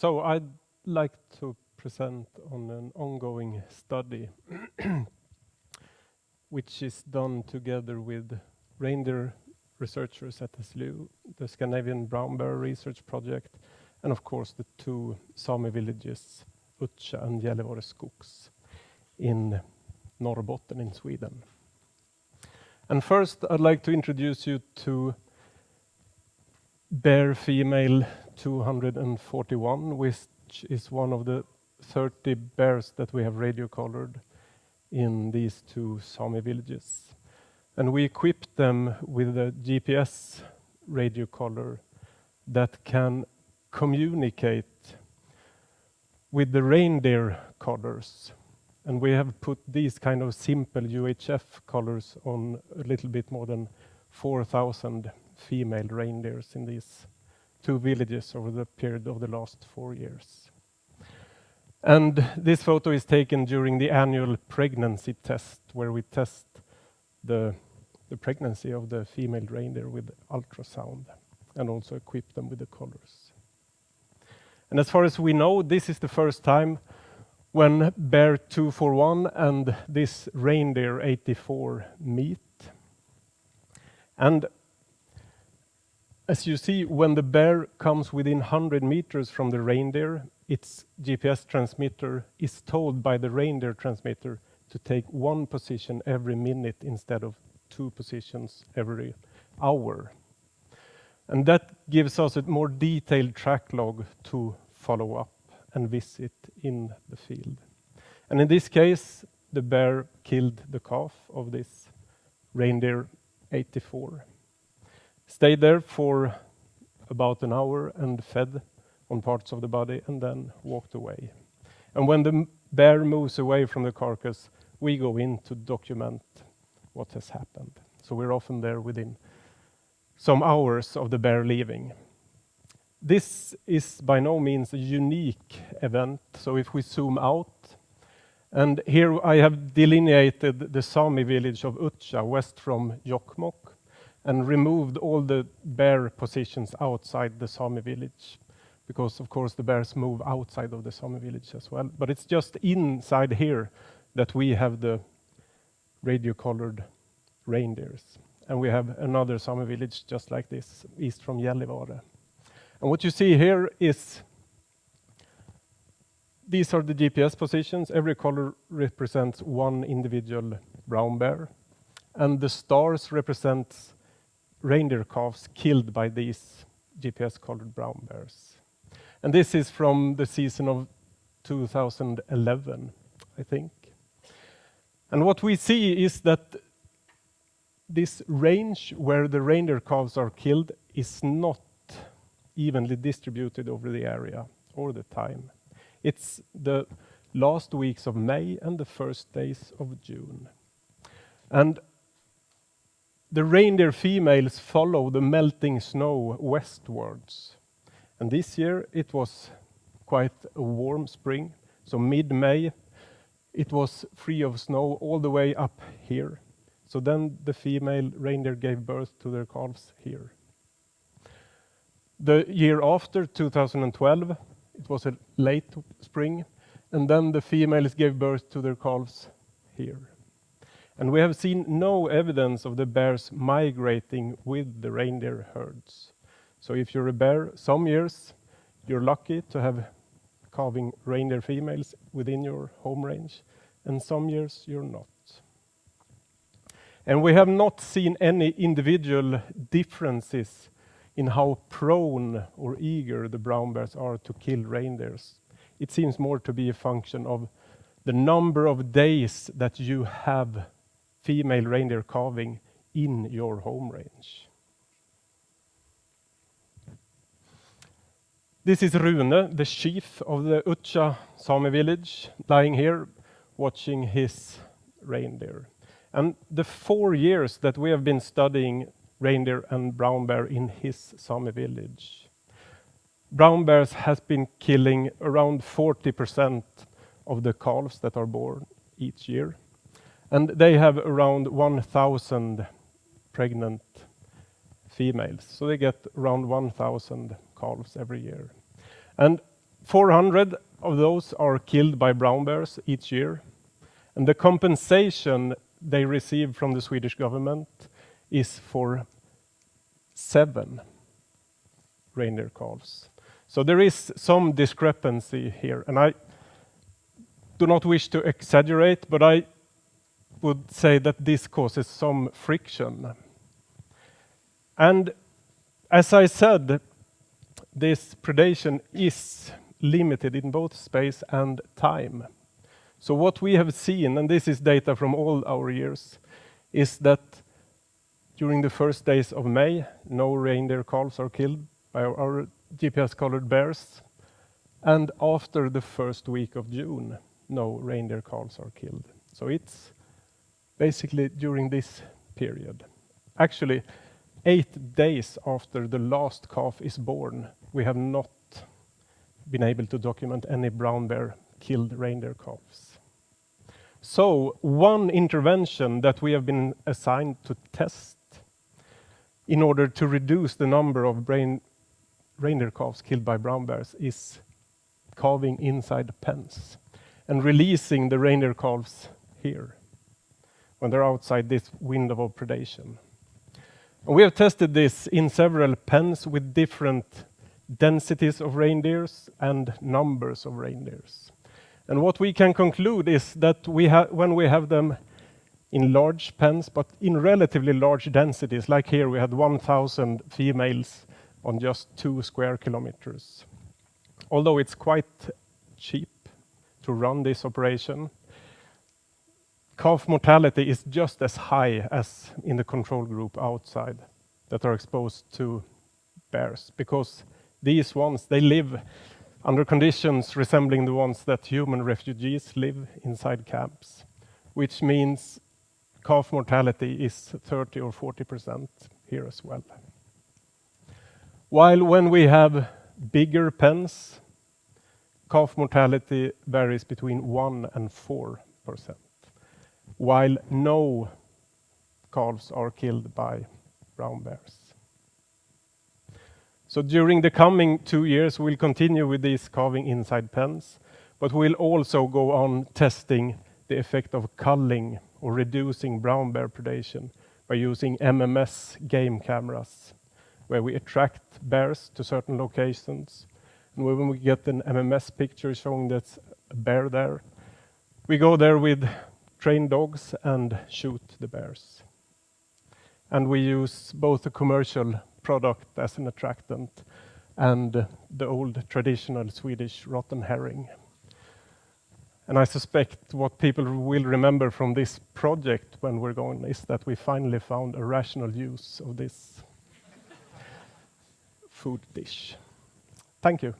So I'd like to present on an ongoing study which is done together with reindeer researchers at SLU, the Scandinavian Brown Bear Research Project, and of course the two Sami villages, Udtja and Gällivare Skogs in Norrbotten in Sweden. And first, I'd like to introduce you to bear female 241, which is one of the 30 bears that we have radio collared in these two Sami villages. And we equipped them with a GPS radio collar that can communicate with the reindeer collars. And we have put these kind of simple UHF collars on a little bit more than 4,000 female reindeers in these two villages over the period of the last four years. And this photo is taken during the annual pregnancy test, where we test the, the pregnancy of the female reindeer with ultrasound and also equip them with the collars. And as far as we know, this is the first time when bear 241 and this reindeer 84 meet. And as you see, when the bear comes within 100 meters from the reindeer, its GPS transmitter is told by the reindeer transmitter to take one position every minute instead of two positions every hour. And that gives us a more detailed track log to follow up and visit in the field. And in this case, the bear killed the calf of this reindeer 84. Stayed there for about an hour and fed on parts of the body and then walked away. And when the bear moves away from the carcass, we go in to document what has happened. So we're often there within some hours of the bear leaving. This is by no means a unique event. So if we zoom out, and here I have delineated the Sami village of Udtja, west from Jokkmokk, and removed all the bear positions outside the Sami village, because of course the bears move outside of the Sami village as well. But it's just inside here that we have the radio-collared reindeers. And we have another Sami village just like this, east from Gällivare. And what you see here is these are the GPS positions. Every color represents one individual brown bear, and the stars represents reindeer calves killed by these GPS-collared brown bears. And this is from the season of 2011, I think. And what we see is that this range where the reindeer calves are killed is not evenly distributed over the area or the time. It's the last weeks of May and the first days of June. And the reindeer females follow the melting snow westwards. And this year it was quite a warm spring, so mid-May it was free of snow all the way up here. So then the female reindeer gave birth to their calves here. The year after, 2012, it was a late spring, and then the females gave birth to their calves here. And we have seen no evidence of the bears migrating with the reindeer herds. So if you're a bear, some years you're lucky to have calving reindeer females within your home range, and some years you're not. And we have not seen any individual differences in how prone or eager the brown bears are to kill reindeers. It seems more to be a function of the number of days that you have female reindeer calving in your home range. This is Rune, the chief of the Udtja Sami village, lying here watching his reindeer. And the four years that we have been studying reindeer and brown bear in his Sami village. Brown bears has been killing around 40% of the calves that are born each year, and they have around 1,000 pregnant females, so they get around 1,000 calves every year. And 400 of those are killed by brown bears each year, and the compensation they receive from the Swedish government is for seven reindeer calves. So there is some discrepancy here, and I do not wish to exaggerate, but I would say that this causes some friction. And as I said, this predation is limited in both space and time. So what we have seen, and this is data from all our years, is that during the first days of May, no reindeer calves are killed by our GPS-collared bears, and after the first week of June, no reindeer calves are killed. So it's basically during this period. Actually, eight days after the last calf is born, we have not been able to document any brown bear killed reindeer calves. So one intervention that we have been assigned to test in order to reduce the number of brain, reindeer calves killed by brown bears is calving inside pens and releasing the reindeer calves here when they're outside this window of predation. And we have tested this in several pens with different densities of reindeers and numbers of reindeers. And what we can conclude is that we when we have them in large pens, but in relatively large densities, like here we had 1,000 females on just two square kilometers. Although it's quite cheap to run this operation, calf mortality is just as high as in the control group outside that are exposed to bears because these ones, they live under conditions resembling the ones that human refugees live inside camps, which means calf mortality is 30 or 40% here as well. While when we have bigger pens, calf mortality varies between 1% and 4%, while no calves are killed by brown bears. So during the coming two years, we'll continue with these calving inside pens, but we'll also go on testing the effect of culling or reducing brown bear predation by using MMS game cameras, where we attract bears to certain locations. And when we get an MMS picture showing there's a bear there, we go there with trained dogs and shoot the bears. And we use both a commercial product as an attractant and the old traditional Swedish rotten herring. And I suspect what people will remember from this project when we're going is that we finally found a rational use of this food dish. Thank you.